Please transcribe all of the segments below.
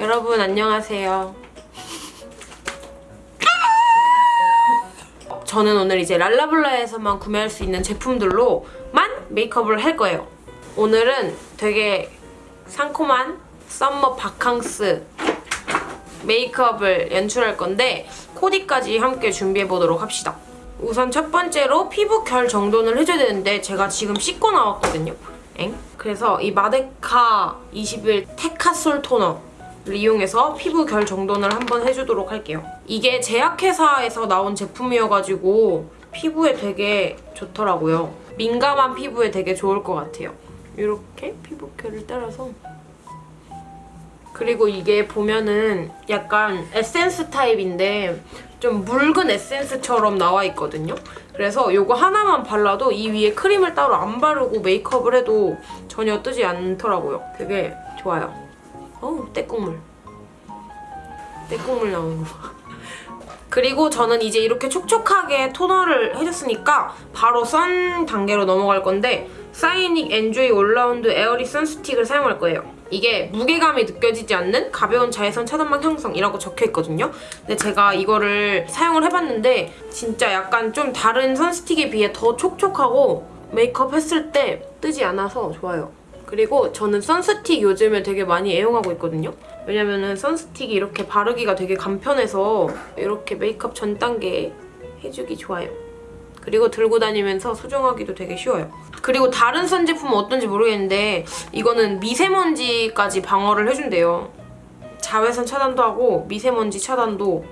여러분 안녕하세요. 저는 오늘 이제 랄라블라에서만 구매할 수 있는 제품들로만 메이크업을 할 거예요. 오늘은 되게 상콤한 썸머 바캉스 메이크업을 연출할 건데 코디까지 함께 준비해보도록 합시다. 우선 첫 번째로 피부 결 정돈을 해줘야 되는데 제가 지금 씻고 나왔거든요. 엥? 그래서 이 마데카 21 테카솔 토너를 이용해서 피부 결 정돈을 한번 해주도록 할게요. 이게 제약회사에서 나온 제품이어가지고 피부에 되게 좋더라고요. 민감한 피부에 되게 좋을 것 같아요. 이렇게 피부 결을 따라서 그리고 이게 보면은 약간 에센스 타입인데 좀 묽은 에센스처럼 나와 있거든요. 그래서 이거 하나만 발라도 이 위에 크림을 따로 안 바르고 메이크업을 해도 전혀 뜨지 않더라고요. 되게 좋아요. 어우, 떼국물. 떼국물 나오는 거. 그리고 저는 이제 이렇게 촉촉하게 토너를 해줬으니까 바로 sun 단계로 넘어갈 건데 Scinic Enjoy All Round Airy Sun Stick을 사용할 거예요. 이게 무게감이 느껴지지 않는 가벼운 자외선 차단막 형성이라고 적혀있거든요. 근데 제가 이거를 사용을 해봤는데 진짜 약간 좀 다른 선스틱에 비해 더 촉촉하고 메이크업 했을 때 뜨지 않아서 좋아요. 그리고 저는 선스틱 요즘에 되게 많이 애용하고 있거든요. 왜냐면은 선스틱이 이렇게 바르기가 되게 간편해서 이렇게 메이크업 전 단계에 해주기 좋아요. 그리고 들고 다니면서 수정하기도 되게 쉬워요. 그리고 다른 선 제품은 어떤지 모르겠는데 이거는 미세먼지까지 방어를 해준대요. 자외선 차단도 하고 미세먼지 차단도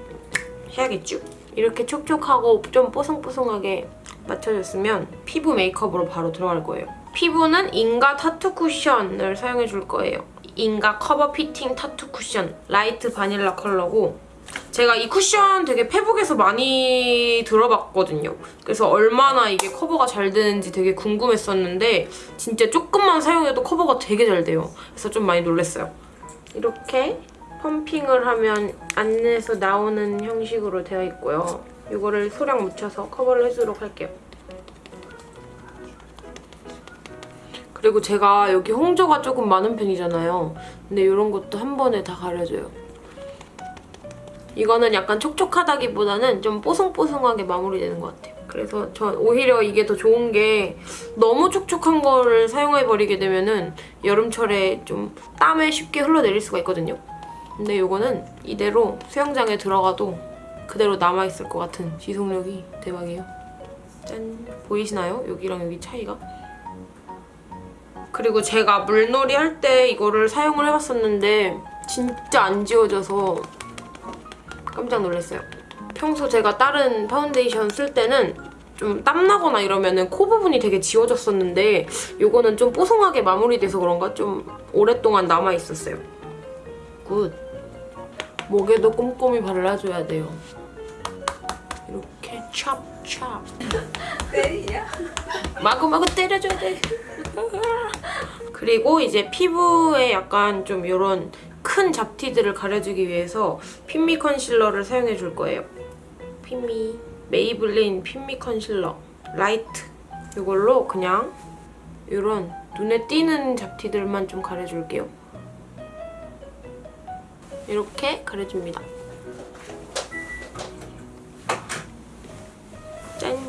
해야겠죠? 이렇게 촉촉하고 좀 뽀송뽀송하게 맞춰줬으면 피부 메이크업으로 바로 들어갈 거예요. 피부는 INGA tattoo 쿠션을 사용해줄 거예요. INGA Cover Fitting Tattoo Cushion Light Vanilla 컬러고 제가 이 쿠션 되게 페북에서 많이 들어봤거든요. 그래서 얼마나 이게 커버가 잘 되는지 되게 궁금했었는데 진짜 조금만 사용해도 커버가 되게 잘 돼요. 그래서 좀 많이 놀랐어요. 이렇게 펌핑을 하면 안에서 나오는 형식으로 되어 있고요. 이거를 소량 묻혀서 커버를 해주도록 할게요. 그리고 제가 여기 홍조가 조금 많은 편이잖아요. 근데 이런 것도 한 번에 다 가려줘요. 이거는 약간 촉촉하다기보다는 좀 뽀송뽀송하게 마무리되는 것 같아요. 그래서 전 오히려 이게 더 좋은 게 너무 촉촉한 거를 사용해버리게 되면은 여름철에 좀 땀에 쉽게 흘러내릴 수가 있거든요. 근데 이거는 이대로 수영장에 들어가도 그대로 남아있을 것 같은 지속력이 대박이에요. 짠! 보이시나요? 여기랑 여기 차이가? 그리고 제가 물놀이 할 때 이거를 사용을 해봤었는데 진짜 안 지워져서 깜짝 놀랐어요. 평소 제가 다른 파운데이션 쓸 때는 좀 땀나거나 이러면 코 부분이 되게 지워졌었는데 이거는 좀 뽀송하게 마무리돼서 그런가 좀 오랫동안 남아있었어요. Good! 목에도 꼼꼼히 발라줘야 돼요. 이렇게 찹 찹 때리냐? 마구마구 때려줘야 돼. 그리고 이제 피부에 약간 좀 이런 큰 잡티들을 가려주기 위해서 Fit Me 컨실러를 사용해 줄 거예요. Fit Me Maybelline Fit Me 컨실러 Light 이걸로 그냥 이런 눈에 띄는 잡티들만 좀 가려줄게요. 이렇게 가려줍니다.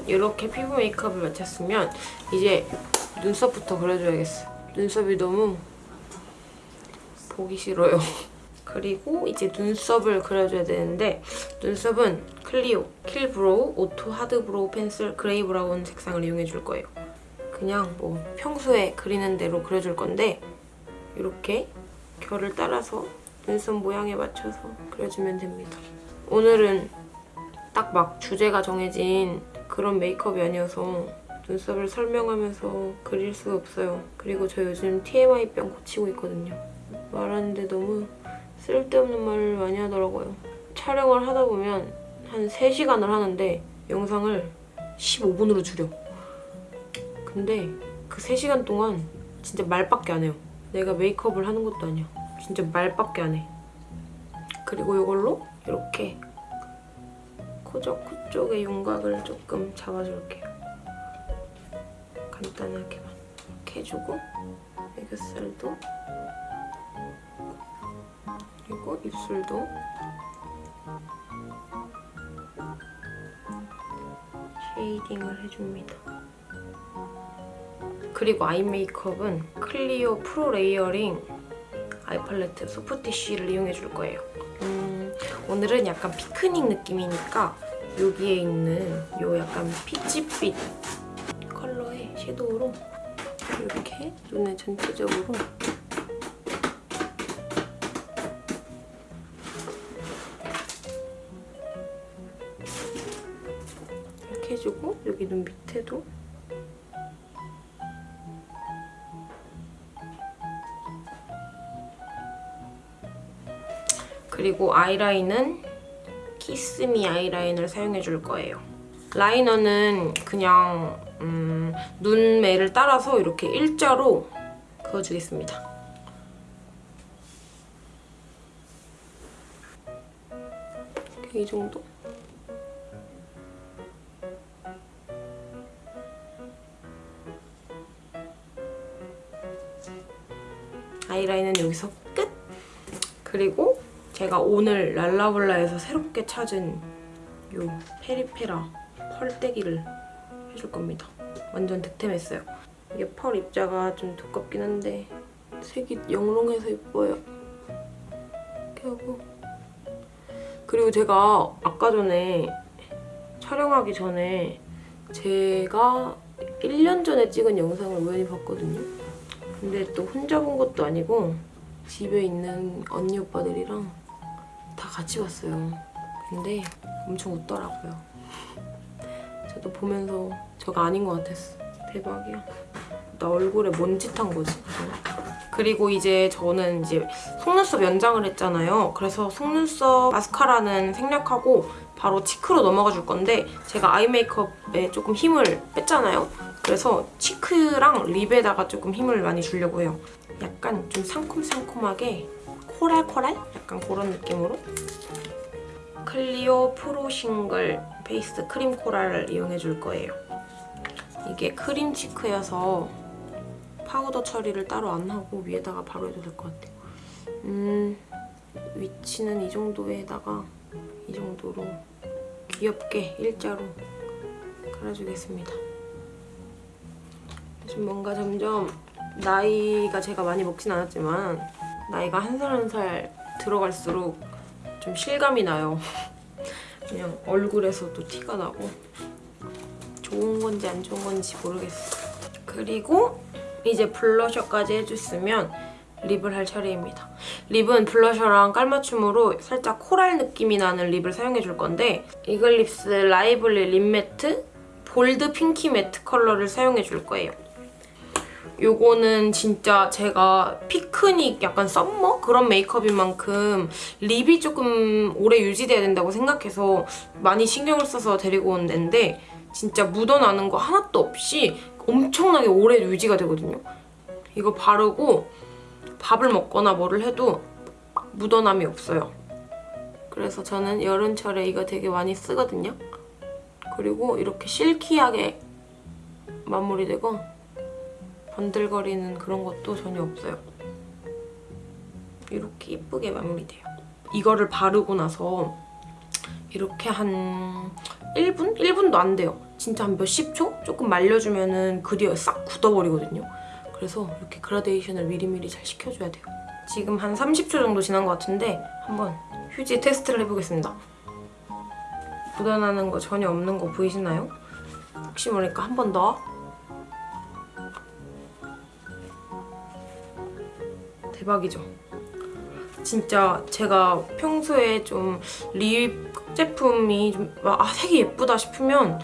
이렇게 피부 메이크업을 마쳤으면 이제 눈썹부터 그려줘야겠어. 눈썹이 너무 보기 싫어요. 그리고 이제 눈썹을 그려줘야 되는데 눈썹은 CLIO Kill Brow Auto Hard Brow Pencil Gray Brown 색상을 이용해 줄 거예요. 그냥 뭐 평소에 그리는 대로 그려줄 건데 이렇게 결을 따라서 눈썹 모양에 맞춰서 그려주면 됩니다. 오늘은 딱 막 주제가 정해진 그런 메이크업이 아니어서 눈썹을 설명하면서 그릴 수가 없어요. 그리고 저 요즘 TMI병 고치고 있거든요. 말하는데 너무 쓸데없는 말을 많이 하더라고요. 촬영을 하다 보면 한 3시간을 하는데 영상을 15분으로 줄여. 근데 그 3시간 동안 진짜 말밖에 안 해요. 내가 메이크업을 하는 것도 아니야. 진짜 말밖에 안 해. 그리고 이걸로 이렇게 코적 코 쪽의 윤곽을 조금 잡아줄게요. 간단하게만 이렇게 해주고 애교살도 그리고 입술도 shading을 해줍니다. 그리고 eye 메이크업은 클리오 프로 layering eye 팔레트 softish를 이용해 줄 거예요. 음, 오늘은 약간 피크닉 느낌이니까 여기에 있는 요 약간 피치빛 컬러의 섀도우로 이렇게 눈에 전체적으로 이렇게 해주고 여기 눈 밑에도 그리고 아이라인은 키스미 아이라인을 사용해줄 거예요. 라이너는 그냥 음, 눈매를 따라서 이렇게 일자로 그어주겠습니다. 이 정도? 아이라인은 여기서 끝! 그리고 제가 오늘 랄라블라에서 새롭게 찾은 요 페리페라 펄떼기를 해줄 겁니다. 완전 득템했어요. 이게 펄 입자가 좀 두껍긴 한데 색이 영롱해서 예뻐요. 이렇게 하고 그리고 제가 아까 전에 촬영하기 전에 제가 1년 전에 찍은 영상을 우연히 봤거든요. 근데 또 혼자 본 것도 아니고 집에 있는 언니 오빠들이랑 다 같이 봤어요. 근데 엄청 웃더라고요. 저도 보면서 저가 아닌 것 같았어. 대박이야. 나 얼굴에 뭔짓 한 거지? 그리고 이제 저는 이제 속눈썹 연장을 했잖아요. 그래서 속눈썹 마스카라는 생략하고 바로 cheek로 넘어가 줄 건데 제가 eye 메이크업에 조금 힘을 뺐잖아요. 그래서 cheek랑 lip에다가 조금 힘을 많이 주려고 해요. 약간 좀 상콤상콤하게 coralcoral? 약간 그런 느낌으로 클리오 프로 싱글 페이스 크림 coral을 이용해줄 거예요. 이게 크림 cheek여서 파우더 처리를 따로 안 하고 위에다가 바로 해도 될 것 같아요. 음, 위치는 이 정도에다가 이 정도로 귀엽게 일자로 깔아주겠습니다. 지금 뭔가 점점 나이가 제가 많이 먹진 않았지만 나이가 한 살 한 살 들어갈수록 좀 실감이 나요. 그냥 얼굴에서도 티가 나고 좋은 건지 안 좋은 건지 모르겠어. 그리고 이제 blusher까지 해줬으면 lip을 할 차례입니다. lip은 blusher랑 깔맞춤으로 살짝 coral 느낌이 나는 lip을 사용해줄 건데 이글립스 lively lip matte bold pinky matte 컬러를 사용해줄 거예요. 요거는 진짜 제가 피크닉 약간 summer 그런 메이크업인 만큼 lip이 조금 오래 유지돼야 된다고 생각해서 많이 신경을 써서 데리고 온 앤데 진짜 묻어나는 거 하나도 없이 엄청나게 오래 유지가 되거든요. 이거 바르고 밥을 먹거나 뭐를 해도 묻어남이 없어요. 그래서 저는 여름철에 이거 되게 많이 쓰거든요. 그리고 이렇게 실키하게 마무리되고 번들거리는 그런 것도 전혀 없어요. 이렇게 예쁘게 마무리돼요. 이거를 바르고 나서 이렇게 한 1분? 1분도 안 돼요. 진짜 한 몇십 초? 조금 말려주면 은그 뒤에 싹 굳어버리거든요. 그래서 이렇게 그라데이션을 미리미리 잘 시켜줘야 돼요. 지금 한 30초 정도 지난 것 같은데 한번 휴지 테스트를 해보겠습니다. 묻어나는 거 전혀 없는 거 보이시나요? 혹시 모르니까 한 번 더. 대박이죠? 진짜 제가 평소에 좀 립 제품이 좀 아, 색이 예쁘다 싶으면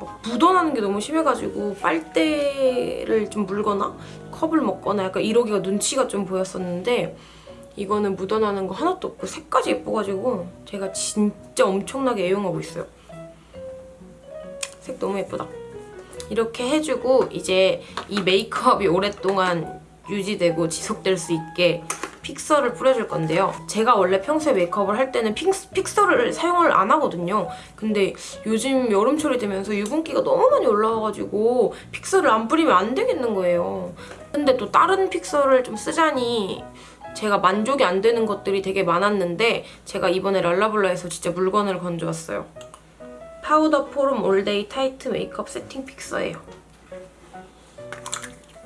막 묻어나는 게 너무 심해가지고 빨대를 좀 물거나 컵을 먹거나 약간 이러기가 눈치가 좀 보였었는데 이거는 묻어나는 거 하나도 없고 색까지 예뻐가지고 제가 진짜 엄청나게 애용하고 있어요. 색 너무 예쁘다. 이렇게 해주고 이제 이 메이크업이 오랫동안 유지되고 지속될 수 있게 fixer를 뿌려줄 건데요. 제가 원래 평소에 메이크업을 할 때는 fix, fixer 를 사용을 안 하거든요. 근데 요즘 여름철이 되면서 유분기가 너무 많이 올라와가지고 fixer를 안 뿌리면 안 되겠는 거예요. 근데 또 다른 fixer를 좀 쓰자니 제가 만족이 안 되는 것들이 되게 많았는데 제가 이번에 랄라블라에서 진짜 물건을 건져왔어요. 파우더 포럼 all day tight 메이크업 세팅 fixer예요.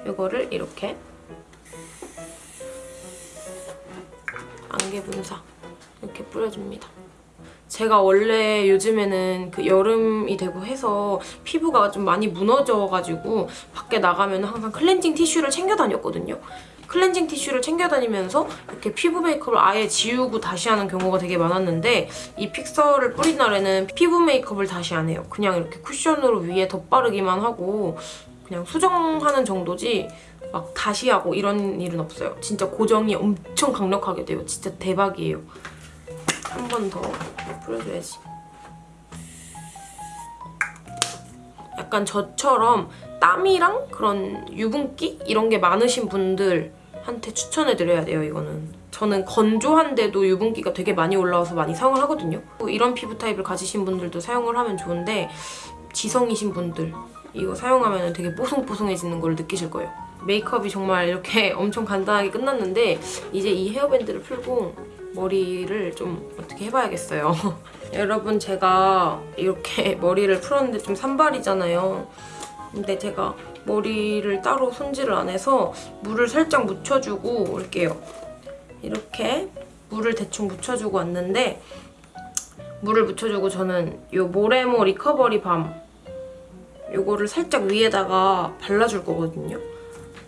이거를 이렇게 안개 분사 이렇게 뿌려줍니다. 제가 원래 요즘에는 그 여름이 되고 해서 피부가 좀 많이 무너져가지고 밖에 나가면 항상 클렌징 티슈를 챙겨 다녔거든요. 클렌징 티슈를 챙겨 다니면서 이렇게 피부 메이크업을 아예 지우고 다시 하는 경우가 되게 많았는데 이 픽서를 뿌린 날에는 피부 메이크업을 다시 안 해요. 그냥 이렇게 쿠션으로 위에 덧바르기만 하고 그냥 수정하는 정도지 막 다시 하고 이런 일은 없어요. 진짜 고정이 엄청 강력하게 돼요. 진짜 대박이에요. 한 번 더 뿌려줘야지. 약간 저처럼 땀이랑 그런 유분기 이런 게 많으신 분들한테 추천해드려야 돼요, 이거는. 저는 건조한데도 유분기가 되게 많이 올라와서 많이 사용을 하거든요. 이런 피부 타입을 가지신 분들도 사용을 하면 좋은데 지성이신 분들 이거 사용하면 되게 뽀송뽀송해지는 걸 느끼실 거예요. 메이크업이 정말 이렇게 엄청 간단하게 끝났는데 이제 이 헤어밴드를 풀고 머리를 좀 어떻게 해봐야겠어요. 여러분 제가 이렇게 머리를 풀었는데 좀 산발이잖아요. 근데 제가 머리를 따로 손질을 안 해서 물을 살짝 묻혀주고 올게요. 이렇게 물을 대충 묻혀주고 왔는데 물을 묻혀주고 저는 이 모레모 리커버리 밤 요거를 살짝 위에다가 발라줄 거거든요.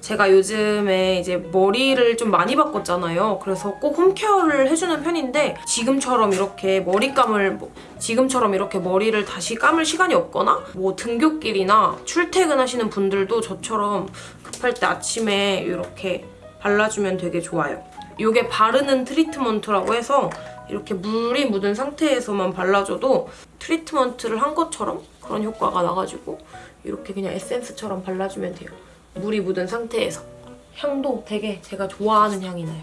제가 요즘에 이제 머리를 좀 많이 바꿨잖아요. 그래서 꼭 홈케어를 해주는 편인데 지금처럼 이렇게 머리감을 뭐- 지금처럼 이렇게 머리를 다시 감을 시간이 없거나 뭐 등굣길이나 출퇴근하시는 분들도 저처럼 급할 때 아침에 이렇게 발라주면 되게 좋아요. 이게 바르는 트리트먼트라고 해서 이렇게 물이 묻은 상태에서만 발라줘도 트리트먼트를 한 것처럼 그런 효과가 나가지고 이렇게 그냥 에센스처럼 발라주면 돼요. 물이 묻은 상태에서. 향도 되게 제가 좋아하는 향이 나요.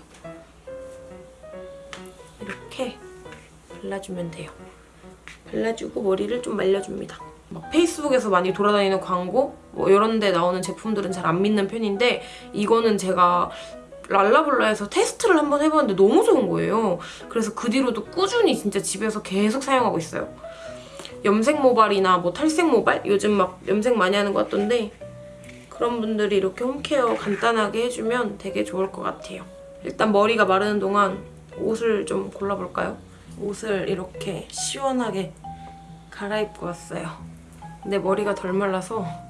이렇게 발라주면 돼요. 발라주고 머리를 좀 말려줍니다. 막 페이스북에서 많이 돌아다니는 광고 뭐 이런 데 나오는 제품들은 잘 안 믿는 편인데 이거는 제가 랄라블라에서 테스트를 한번 해봤는데 너무 좋은 거예요. 그래서 그 뒤로도 꾸준히 진짜 집에서 계속 사용하고 있어요. 염색 모발이나 뭐 탈색 모발? 요즘 막 염색 많이 하는 것 같던데 그런 분들이 이렇게 홈케어 간단하게 해주면 되게 좋을 것 같아요. 일단 머리가 마르는 동안 옷을 좀 골라볼까요? 옷을 이렇게 시원하게 갈아입고 왔어요. 근데 머리가 덜 말라서 음,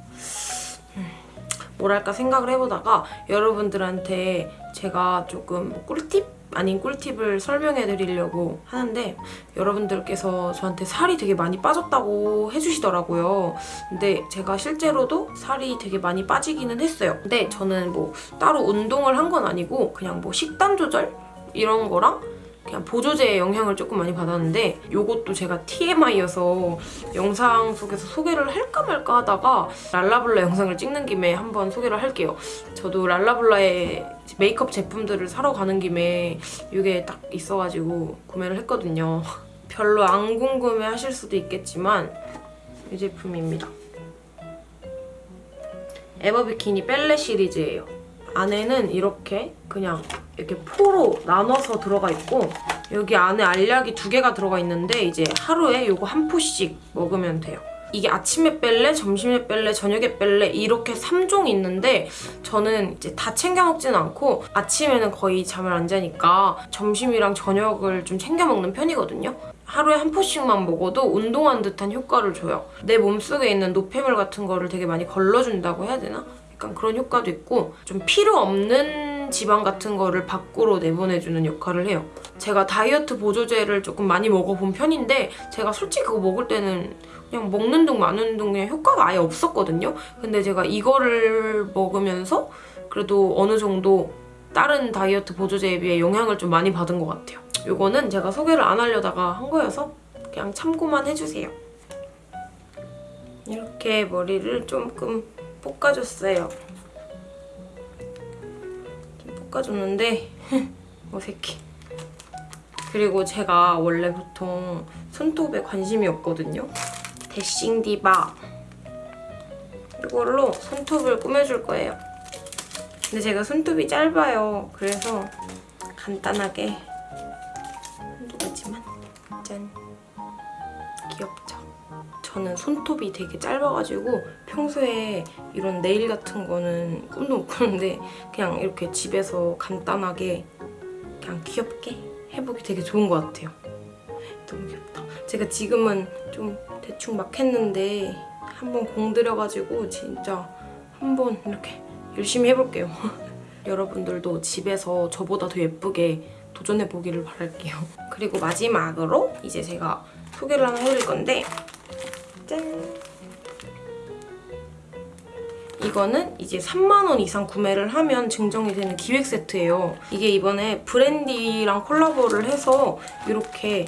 뭐랄까 생각을 해보다가 여러분들한테 제가 조금 꿀팁? 아닌 꿀팁을 설명해 드리려고 하는데 여러분들께서 저한테 살이 되게 많이 빠졌다고 해주시더라고요. 근데 제가 실제로도 살이 되게 많이 빠지기는 했어요. 근데 저는 뭐 따로 운동을 한 건 아니고 그냥 뭐 식단 조절 이런 거랑 그냥 보조제의 영향을 조금 많이 받았는데 이것도 제가 TMI여서 영상 속에서 소개를 할까 말까 하다가 랄라블라 영상을 찍는 김에 한번 소개를 할게요. 저도 랄라블라의 메이크업 제품들을 사러 가는 김에 이게 딱 있어가지고 구매를 했거든요. 별로 안 궁금해 하실 수도 있겠지만 이 제품입니다. 에버비키니 뺄레 시리즈예요. 안에는 이렇게 그냥 이렇게 포로 나눠서 들어가 있고 여기 안에 알약이 두 개가 들어가 있는데 이제 하루에 이거 한 포씩 먹으면 돼요. 이게 아침에 뺄래, 점심에 뺄래, 저녁에 뺄래 이렇게 3종 있는데 저는 이제 다 챙겨 먹지는 않고 아침에는 거의 잠을 안 자니까 점심이랑 저녁을 좀 챙겨 먹는 편이거든요. 하루에 한 포씩만 먹어도 운동한 듯한 효과를 줘요. 내 몸속에 있는 노폐물 같은 거를 되게 많이 걸러준다고 해야 되나? 약간 그런 효과도 있고 좀 필요 없는 지방 같은 거를 밖으로 내보내주는 역할을 해요. 제가 다이어트 보조제를 조금 많이 먹어본 편인데 제가 솔직히 그거 먹을 때는 그냥 먹는 둥 마는 둥 그냥 효과가 아예 없었거든요. 근데 제가 이거를 먹으면서 그래도 어느 정도 다른 다이어트 보조제에 비해 영향을 좀 많이 받은 것 같아요. 이거는 제가 소개를 안 하려다가 한 거여서 그냥 참고만 해주세요. 이렇게 머리를 조금 볶아줬어요. 좀 볶아줬는데 어색해. 그리고 제가 원래 보통 손톱에 관심이 없거든요. 데싱 디바 이걸로 손톱을 꾸며줄 거예요. 근데 제가 손톱이 짧아요. 그래서 간단하게 가지만 짠? 저는 손톱이 되게 짧아가지고 평소에 이런 네일 같은 거는 꿈도 못 꾸는데 그냥 이렇게 집에서 간단하게 그냥 귀엽게 해보기 되게 좋은 것 같아요. 너무 귀엽다. 제가 지금은 좀 대충 막 했는데 한번 공들여가지고 진짜 한번 이렇게 열심히 해볼게요. 여러분들도 집에서 저보다 더 예쁘게 도전해보기를 바랄게요. 그리고 마지막으로 이제 제가 소개를 하나 해드릴 건데 짠! 이거는 이제 3만원 이상 구매를 하면 증정이 되는 기획 세트예요. 이게 이번에 브랜디랑 콜라보를 해서 이렇게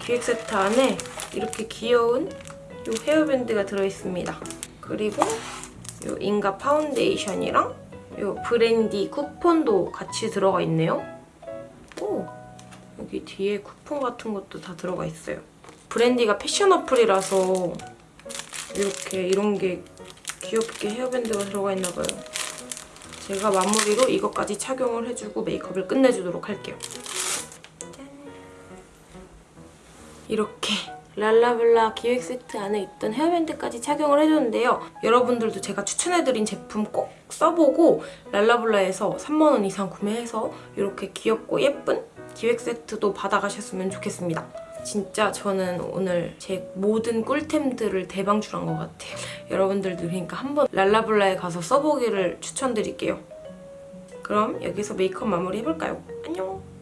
기획 세트 안에 이렇게 귀여운 이 헤어밴드가 들어있습니다. 그리고 이 인가 파운데이션이랑 이 브랜디 쿠폰도 같이 들어가 있네요. 오! 여기 뒤에 쿠폰 같은 것도 다 들어가 있어요. 브랜디가 패션 어플이라서 이렇게 이런 게 귀엽게 헤어밴드가 들어가 있나 봐요. 제가 마무리로 이것까지 착용을 해주고 메이크업을 끝내주도록 할게요. 짠. 이렇게 랄라블라 기획 세트 안에 있던 헤어밴드까지 착용을 해줬는데요. 여러분들도 제가 추천해드린 제품 꼭 써보고 랄라블라에서 3만원 이상 구매해서 이렇게 귀엽고 예쁜 기획 세트도 받아가셨으면 좋겠습니다. 진짜 저는 오늘 제 모든 꿀템들을 대방출한 것 같아요. 여러분들도 그러니까 한번 랄라블라에 가서 써보기를 추천드릴게요. 그럼 여기서 메이크업 마무리 해볼까요? 안녕!